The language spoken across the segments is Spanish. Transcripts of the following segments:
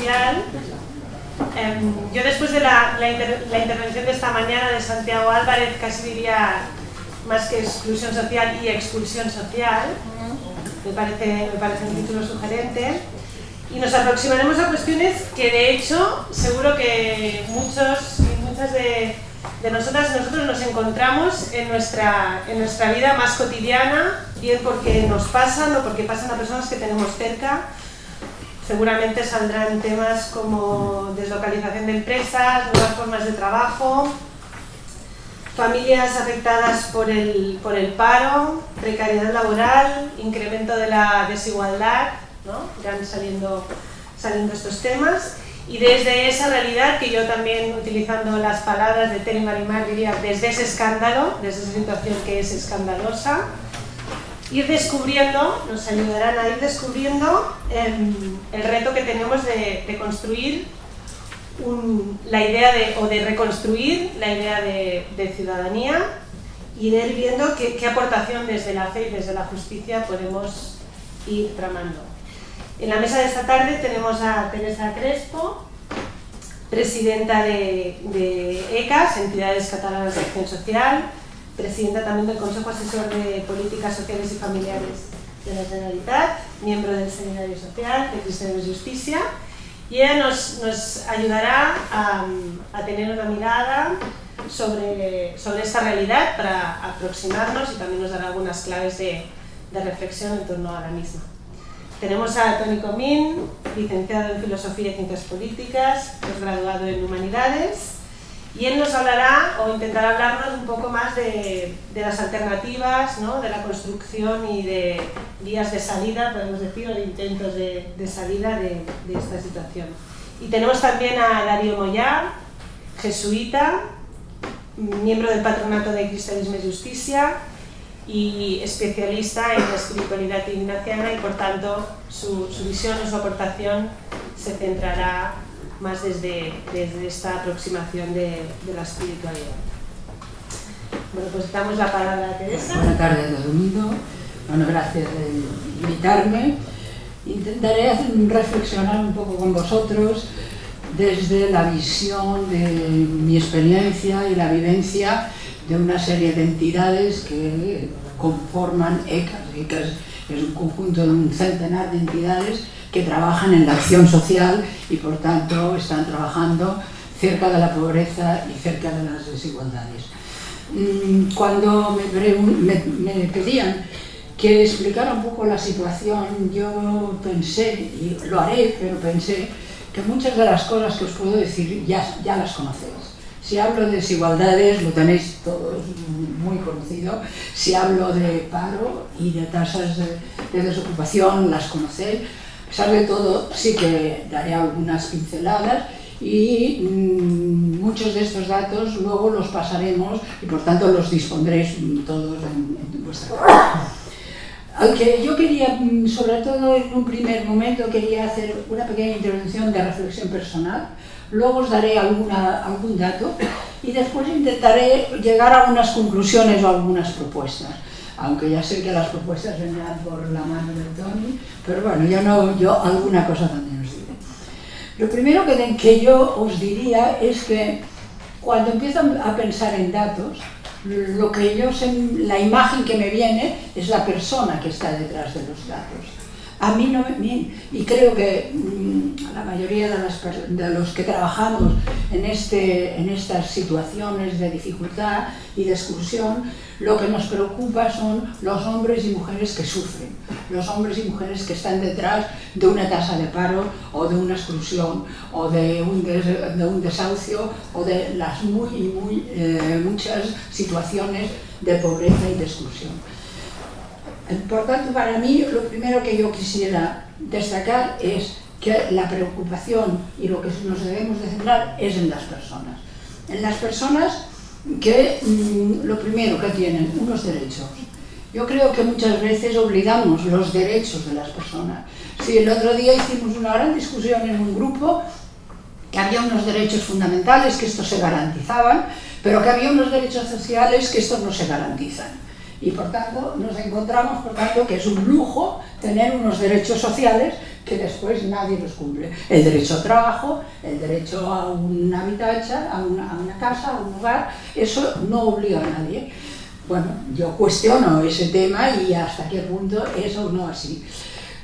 social. Em, yo después de la, la, intervención de esta mañana de Santiago Álvarez, casi diría más que exclusión social y expulsión social, me parece, me parece un título sugerente, y nos aproximaremos a cuestiones que de hecho seguro que muchos y muchas de, de nosotras nosotros nos encontramos en nuestra, en nuestra vida más cotidiana, bien porque nos pasan o porque pasan a personas que tenemos cerca, seguramente saldrán temas como deslocalización de empresas, nuevas formas de trabajo, familias afectadas por el, por el paro, precariedad laboral, incremento de la desigualdad, ¿no? irán saliendo, saliendo estos temas. Y desde esa realidad, que yo también utilizando las palabras de Terry Marimar diría desde ese escándalo, desde esa situación que es escandalosa, ir descubriendo, nos ayudarán a ir descubriendo em, el, reto que tenemos de, construir la idea de, o de reconstruir la idea de, ciudadanía y de ir viendo qué, aportación desde la fe y desde la justicia podemos ir tramando. En la mesa de esta tarde tenemos a Teresa Crespo, presidenta de, de ECAS, Entidades Catalanas de Acción Social, presidenta también del Consejo Asesor de Políticas Sociales y Familiares de la Generalitat, miembro del Seminario Social de Cristianos de Justicia, y ella nos, nos ayudará a, tener una mirada sobre, sobre esta realidad para aproximarnos y también nos dará algunas claves de, de reflexión en torno a la misma. Tenemos a Tony Comín, licenciado en Filosofía y Ciencias Políticas, graduado en Humanidades, y él nos hablará o intentará hablarnos un poco más de, las alternativas, ¿no? de la construcción y de vías de salida, podemos decir, o de intentos de, salida de, esta situación. Y tenemos también a Darío Moyá, jesuita, miembro del Patronato de Cristianismo y Justicia y especialista en la espiritualidad ignaciana y por tanto su, su visión o su aportación se centrará más desde, desde esta aproximación de, de, la espiritualidad. Bueno, pues damos la palabra a Teresa. Buenas tardes todo el mundo. Bueno, gracias por invitarme. Intentaré reflexionar un poco con vosotros desde la visión de mi experiencia y la vivencia de una serie de entidades que conforman ECAS. ECAS es un conjunto de un centenar de entidades que trabajan en la acción social y por tanto están trabajando cerca de la pobreza y cerca de las desigualdades. Mm, cuando me, pedían que explicara un poco la situación, yo pensé, y lo haré, pero pensé que muchas de las cosas que os puedo decir ya, ya las conocéis. Si hablo de desigualdades, lo tenéis todos muy conocido. Si hablo de paro y de tasas de, de desocupación, las conocéis. Pesar todo, sí que daré algunas pinceladas y mmm, muchos de estos datos luego los pasaremos y por tanto los dispondréis todos en, vuestra casa. Aunque yo quería, mm, sobre todo en un primer momento, quería hacer una pequeña introducción de reflexión personal, luego os daré alguna, algún dato y después intentaré llegar a unas conclusiones o algunas propuestas aunque ya sé que las propuestas vendrán por la mano de Tony, pero bueno, yo, no, yo alguna cosa también os diré. Lo primero que, que yo os diría es que cuando empiezo a pensar en datos, lo que yo la imagen que me viene es la persona que está detrás de los datos. A mí no me... Y creo que mm, la mayoría de, las, de, los que trabajamos en, este, en estas situaciones de dificultad y de exclusión, lo que nos preocupa son los hombres y mujeres que sufren, los hombres y mujeres que están detrás de una tasa de paro o de una exclusión o de un, des, de un desahucio o de las muy, muy, eh, muchas situaciones de pobreza y de exclusión. Por tanto, para mí, lo primero que yo quisiera destacar es que la preocupación y lo que nos debemos de centrar es en las personas. En las personas que mm, lo primero que tienen, unos derechos. Yo creo que muchas veces olvidamos los derechos de las personas. Si el otro día hicimos una gran discusión en un grupo que había unos derechos fundamentales que estos se garantizaban, pero que había unos derechos sociales que estos no se garantizan y por tanto nos encontramos por tanto que es un lujo tener unos derechos sociales que después nadie los cumple. El derecho al trabajo, el derecho a un habitación, a una, a una casa, a un hogar, eso no obliga a nadie. Bueno, yo cuestiono ese tema y hasta qué punto eso no así.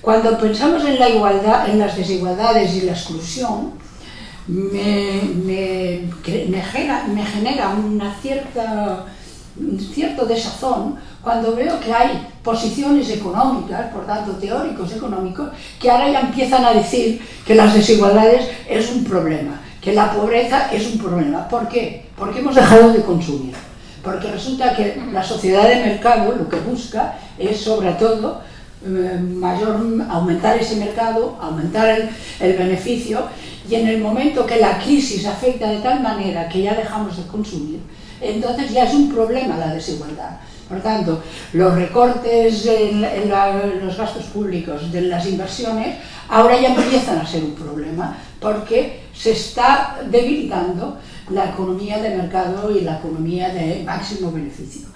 Cuando pensamos en la igualdad, en las desigualdades y la exclusión, me, me, genera, me genera una cierta, cierto desazón cuando veo que hay posiciones económicas, por tanto teóricos económicos, que ahora ya empiezan a decir que las desigualdades es un problema, que la pobreza es un problema. ¿Por qué? Porque hemos dejado de consumir. Porque resulta que la sociedad de mercado lo que busca es sobre todo eh, mayor, aumentar ese mercado, aumentar el, el, beneficio y en el momento que la crisis afecta de tal manera que ya dejamos de consumir, entonces ya es un problema la desigualdad. Por tanto, los recortes en, los gastos públicos de las inversiones ahora ya empiezan a ser un problema porque se está debilitando la economía de mercado y la economía de máximo beneficio.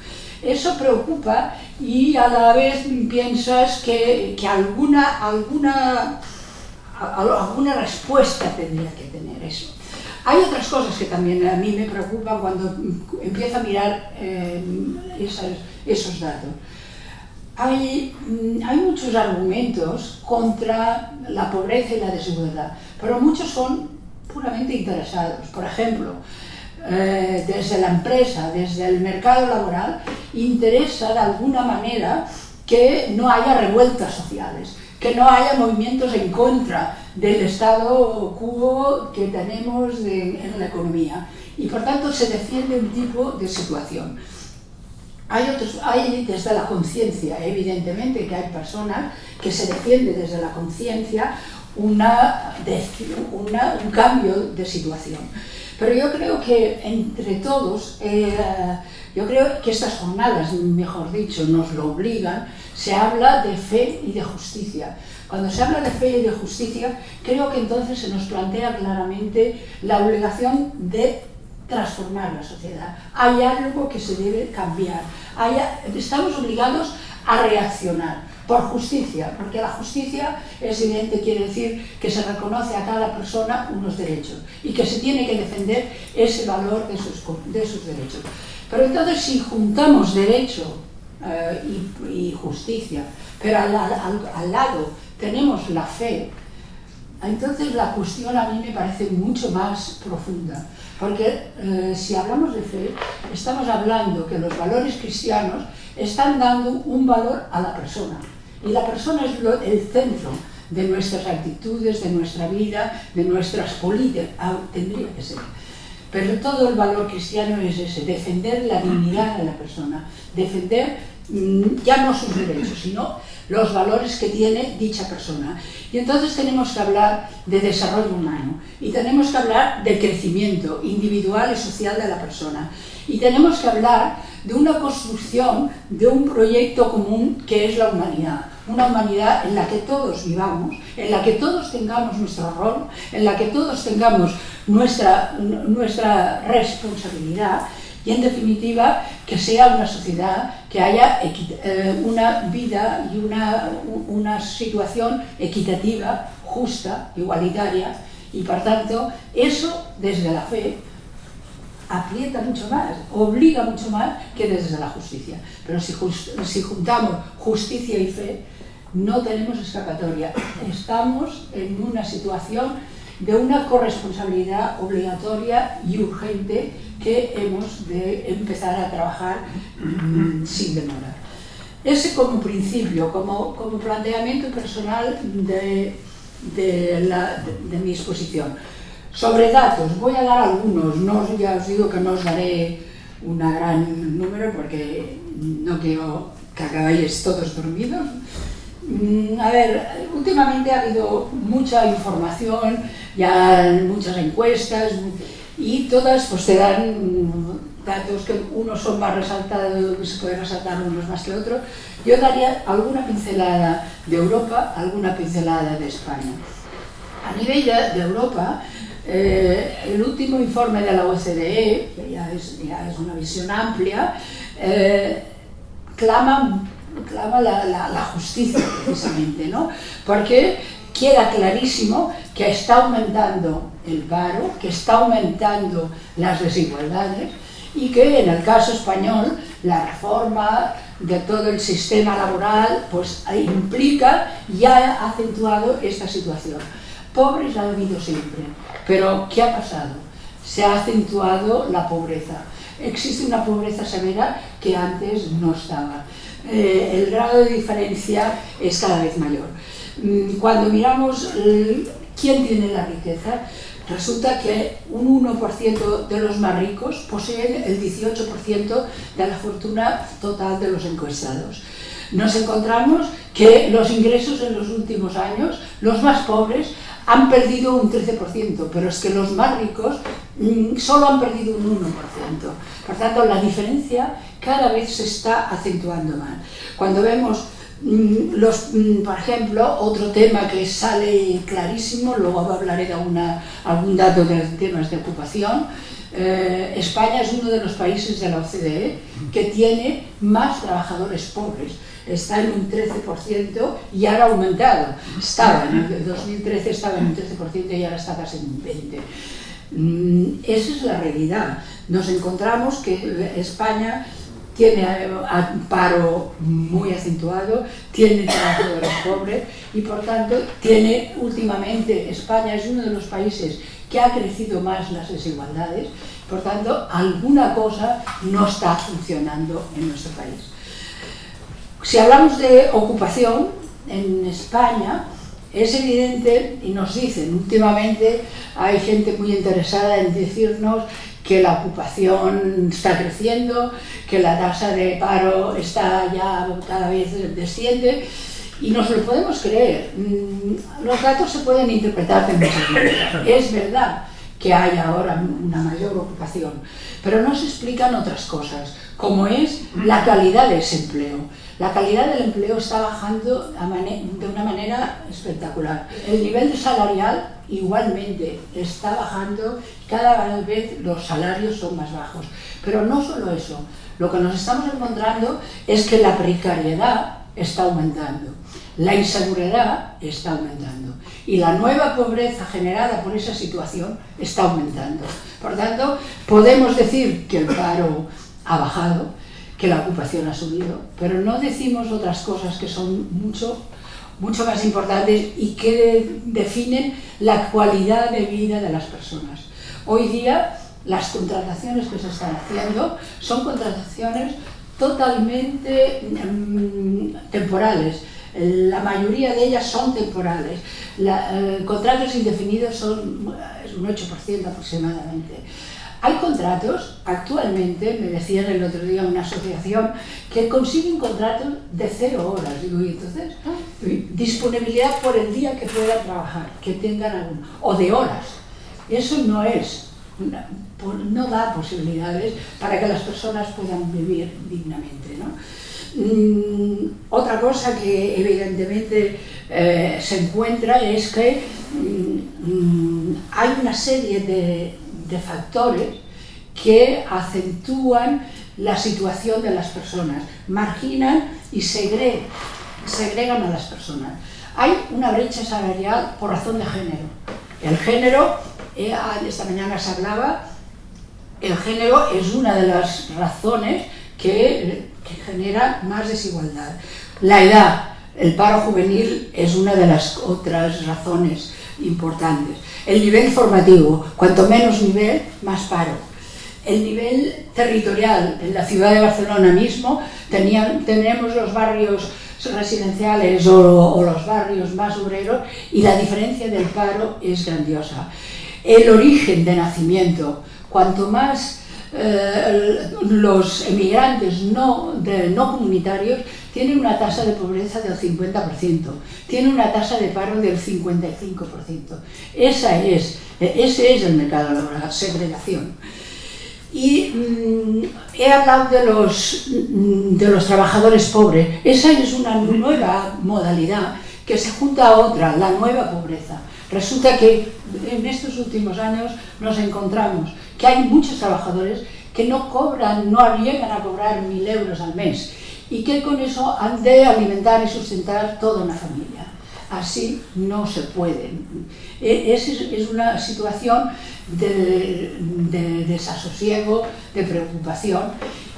Eso preocupa y a la vez piensas que, que alguna, alguna, alguna respuesta tendría que tener eso. Hay otras cosas que también a mí me preocupan cuando empiezo a mirar eh, esos datos. Hay, mm, hay, muchos argumentos contra la pobreza y la desigualdad, pero muchos son puramente interesados. Por ejemplo, eh, desde la empresa, desde el mercado laboral, interesa de alguna manera que no haya revueltas sociales, que no haya movimientos en contra del estado quo que tenemos en la economía. Y por tanto se defiende un tipo de situación. Hay, otros, hay desde la conciencia, evidentemente que hay personas que se defiende desde la conciencia una, un cambio de situación. Pero yo creo que entre todos, eh, yo creo que estas jornadas, mejor dicho, nos lo obligan, se habla de fe y de justicia. Cuando se habla de fe y de justicia, creo que entonces se nos plantea claramente la obligación de transformar la sociedad. Hay algo que se debe cambiar. Estamos obligados a reaccionar por justicia, porque la justicia es evidente, quiere decir que se reconoce a cada persona unos derechos y que se tiene que defender ese valor de sus, de sus derechos. Pero entonces si juntamos derecho eh, y, justicia, pero al lado tenemos la fe, entonces la cuestión a mí me parece mucho más profunda. Porque eh, si hablamos de fe, estamos hablando que los valores cristianos están dando un valor a la persona. Y la persona es lo, el centro de nuestras actitudes, de nuestra vida, de nuestras políticas. Ah, tendría que ser. Pero todo el valor cristiano es ese, defender la dignidad de la persona, defender ya no sus derechos, sino los valores que tiene dicha persona. Y entonces tenemos que hablar de desarrollo humano y tenemos que hablar del crecimiento individual y social de la persona. Y tenemos que hablar de una construcción de un proyecto común que es la humanidad. Una humanidad en la que todos vivamos, en la que todos tengamos nuestro rol, en la que todos tengamos nuestra, nuestra responsabilidad en definitiva que sea una sociedad que haya eh, una vida y una, una situación equitativa, justa, igualitaria y por tanto eso desde la fe aprieta mucho más, obliga mucho más que desde la justicia. Pero si, si juntamos justicia y fe, no tenemos escapatoria. Estamos en una situación de una corresponsabilidad obligatoria y urgente que hemos de empezar a trabajar mm, sin demora. Ese como principio, como, como planteamiento personal de, de, la, de, mi exposición. Sobre datos, voy a dar algunos, no, ya os digo que no os daré un gran número porque no quiero que acabáis todos dormidos, Mm, a ver, últimamente ha habido mucha información, ya muchas encuestas y todas pues te dan datos que unos son más resaltados, que se pueden resaltar unos más que otros. Yo daría alguna pincelada de Europa, alguna pincelada de España. A nivel de, Europa, eh, el último informe de la OCDE, que ya es, ya es una visión amplia, eh, clama clama la, la, la, justicia precisamente, ¿no? Porque queda clarísimo que está aumentando el paro, que está aumentando las desigualdades y que en el caso español la reforma de todo el sistema laboral pues implica y ha acentuado esta situación. Pobres ha habido siempre, pero ¿qué ha pasado? Se ha acentuado la pobreza. Existe una pobreza severa que antes no estaba. Eh, el grado de diferencia es cada vez mayor. Mm, cuando miramos quién tiene la riqueza, resulta que un 1% de los más ricos poseen el 18% de la fortuna total de los encuestados. Nos encontramos que los ingresos en los últimos años, los más pobres, han perdido un 13%, pero es que los más ricos mm, solo han perdido un 1%. Por tanto, la diferencia cada vez se está acentuando más. Cuando vemos los, mm, por ejemplo, otro tema que sale clarísimo, luego hablaré de algún dato de temas de ocupación, eh, España es uno de los países de la OCDE que tiene más trabajadores pobres, está en un 13% y ahora ha aumentado, estaba en el 2013 estaba en un 13% y ahora está casi en un 20%. Mm, esa es la realidad. Nos encontramos que España tiene un paro muy acentuado, tiene trabajadores pobres y por tanto tiene últimamente, España es uno de los países que ha crecido más las desigualdades, por tanto alguna cosa no está funcionando en nuestro país. Si hablamos de ocupación, en España es evidente, y nos dicen últimamente, hay gente muy interesada en decirnos que la ocupación está creciendo, que la tasa de paro está ya cada vez desciende, y nos lo podemos creer. Mm, los datos se pueden interpretar de muchas maneras. Es verdad que hay ahora una mayor ocupación, pero no se explican otras cosas, como es la calidad de ese empleo. La calidad del empleo está bajando de una manera espectacular. El nivel salarial igualmente está bajando, cada vez los salarios son más bajos. Pero no solo eso, lo que nos estamos encontrando es que la precariedad está aumentando, la inseguridad está aumentando y la nueva pobreza generada por esa situación está aumentando. Por tanto, podemos decir que el paro ha bajado, que la ocupación ha subido, pero no decimos otras cosas que son mucho, mucho más importantes y que definen la cualidad de vida de las personas. Hoy día las contrataciones que se están haciendo son contrataciones totalmente mm, temporales. La mayoría de ellas son temporales. Eh, contratos indefinidos son un 8% aproximadamente. Hay contratos, actualmente, me decían el otro día una asociación, que consiguen contratos de cero horas. Digo, y entonces, disponibilidad por el día que puedan trabajar, que tengan algún, o de horas. Eso no es, no da posibilidades para que las personas puedan vivir dignamente. Mm, otra cosa que evidentemente eh, se encuentra es que mm, mm, hay una serie de factores que acentúan la situación de las personas, marginan y segregan a las personas. Hay una brecha salarial por razón de género. El género, esta mañana se hablaba, el género es una de las razones que, genera más desigualdad. La edad, el paro juvenil es una de las otras razones importantes. El nivel formativo, cuanto menos nivel, más paro. El nivel territorial, en la ciudad de Barcelona mismo, tenían, tenemos los barrios residenciales o, los barrios más obreros y la diferencia del paro es grandiosa. El origen de nacimiento, cuanto más eh, los emigrantes no, no comunitarios tiene una tasa de pobreza del 50%, tiene una tasa de paro del 55%. Esa es, ese es el mercado laboral, segregación. Y mm, he hablado de los, de los trabajadores pobres. Esa es una nueva modalidad que se junta a otra, la nueva pobreza. Resulta que en estos últimos años nos encontramos que hay muchos trabajadores que no cobran, no llegan a cobrar mil euros al mes y que con eso han de alimentar y sustentar toda una familia. Así no se puede. E, es, es una situación de, de, desasosiego, de preocupación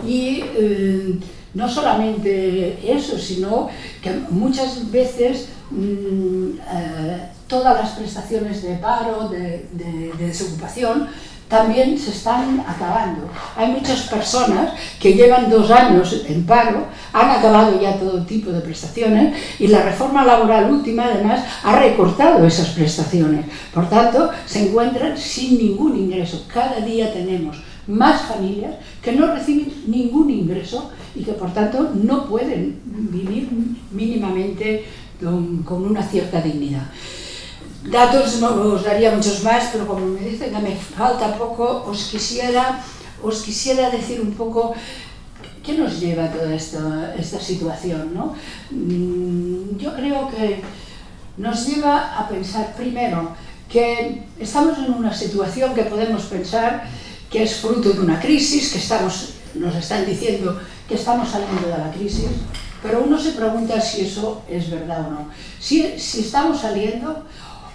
y eh, no solamente eso, sino que muchas veces mmm, eh, todas las prestaciones de paro, de, de, de desocupación, también se están acabando. Hay muchas personas que llevan dos años en paro, han acabado ya todo tipo de prestaciones y la reforma laboral última además ha recortado esas prestaciones. Por tanto, se encuentran sin ningún ingreso. Cada día tenemos más familias que no reciben ningún ingreso y que por tanto no pueden vivir mínimamente con una cierta dignidad. Datos no os daría muchos más, pero como me dicen que me falta poco, os quisiera, os quisiera decir un poco qué nos lleva a toda esta, esta situación. ¿no? Mm, yo creo que nos lleva a pensar primero que estamos en una situación que podemos pensar que es fruto de una crisis, que estamos, nos están diciendo que estamos saliendo de la crisis, pero uno se pregunta si eso es verdad o no. Si, si estamos saliendo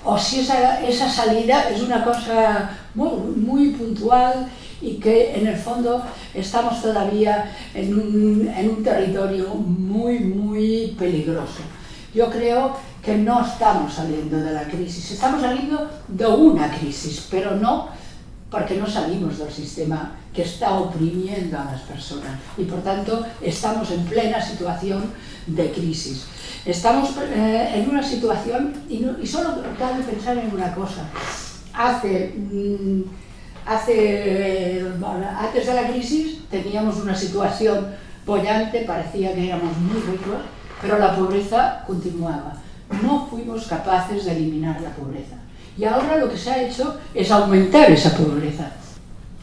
o si esa, esa salida es una cosa muy, muy, puntual y que en el fondo estamos todavía en un, en un territorio muy, muy peligroso. Yo creo que no estamos saliendo de la crisis, estamos saliendo de una crisis, pero no porque no salimos del sistema que está oprimiendo a las personas y por tanto estamos en plena situación de crisis. Estamos eh, en una situación, y, solo cabe pensar en una cosa, hace, mm, hace antes de la crisis teníamos una situación bollante, parecía que éramos muy ricos, pero la pobreza continuaba. No fuimos capaces de eliminar la pobreza. Y ahora lo que se ha hecho es aumentar esa pobreza.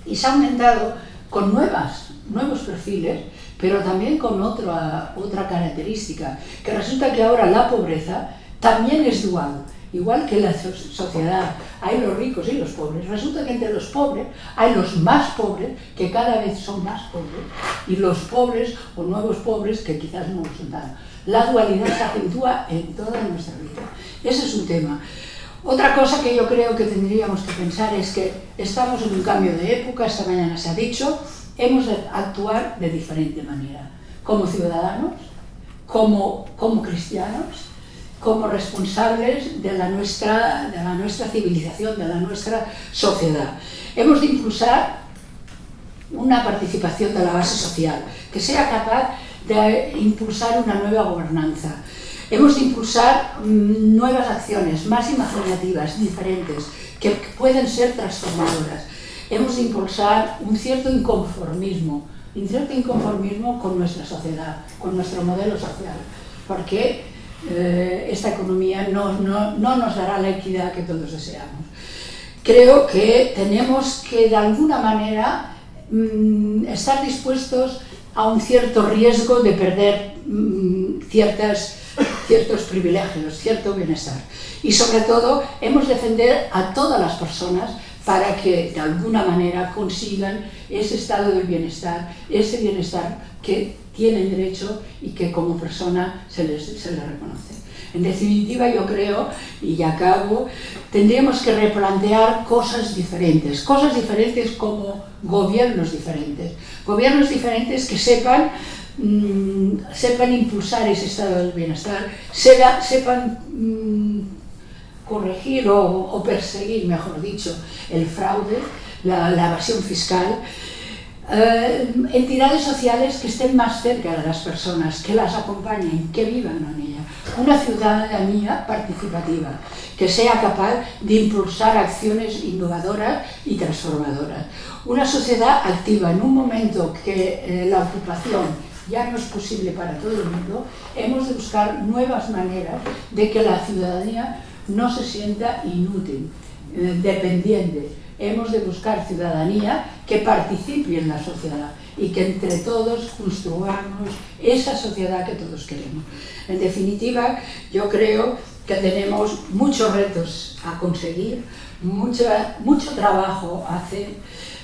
Y se ha aumentado con nuevas, nuevos perfiles pero también con otra, otra característica, que resulta que ahora la pobreza también es dual, igual que la sociedad, hay los ricos y los pobres, resulta que entre los pobres hay los más pobres, que cada vez son más pobres, y los pobres o nuevos pobres que quizás no lo son. La dualidad se acentúa en toda nuestra vida. Ese es un tema. Otra cosa que yo creo que tendríamos que pensar es que estamos en un cambio de época, esta mañana se ha dicho, hemos de actuar de diferente manera, como ciudadanos, como, como cristianos, como responsables de la, nuestra, de la nuestra civilización, de la nuestra sociedad. Hemos de impulsar una participación de la base social, que sea capaz de impulsar una nueva gobernanza. Hemos de impulsar mm, nuevas acciones, más imaginativas, diferentes, que pueden ser transformadoras hemos de impulsar un cierto inconformismo, un cierto inconformismo con nuestra sociedad, con nuestro modelo social, porque eh, esta economía no, no, no nos dará la equidad que todos deseamos. Creo que tenemos que de alguna manera mmm, estar dispuestos a un cierto riesgo de perder mmm, ciertas, ciertos privilegios, cierto bienestar. Y sobre todo, hemos de defender a todas las personas para que de alguna manera consigan ese estado del bienestar, ese bienestar que tienen derecho y que como persona se les, se les reconoce. En definitiva, yo creo, y ya acabo, tendríamos que replantear cosas diferentes, cosas diferentes como gobiernos diferentes, gobiernos diferentes que sepan, mmm, sepan impulsar ese estado del bienestar, sepan, mmm, corregir o, perseguir, mejor dicho, el fraude, la, evasión fiscal, eh, entidades sociales que estén más cerca de las personas, que las acompañen, que vivan en ella. Una ciudadanía participativa, que sea capaz de impulsar acciones innovadoras y transformadoras. Una sociedad activa en un momento que eh, la ocupación ya no es posible para todo el mundo, hemos de buscar nuevas maneras de que la ciudadanía no se sienta inútil, eh, dependiente. Hemos de buscar ciudadanía que participe en la sociedad y que entre todos construyamos esa sociedad que todos queremos. En definitiva, yo creo que tenemos muchos retos a conseguir, mucha, mucho trabajo a hacer,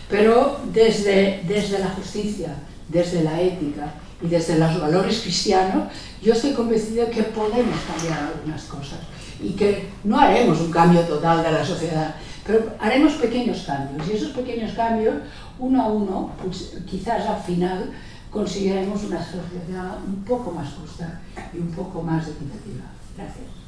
pero desde, desde la justicia, desde la ética y desde los valores cristianos, yo estoy convencida que podemos cambiar algunas cosas y que no haremos un cambio total de la sociedad, pero haremos pequeños cambios y esos pequeños cambios, uno a uno, pues, quizás al final conseguiremos una sociedad un poco más justa y un poco más equitativa. Gracias.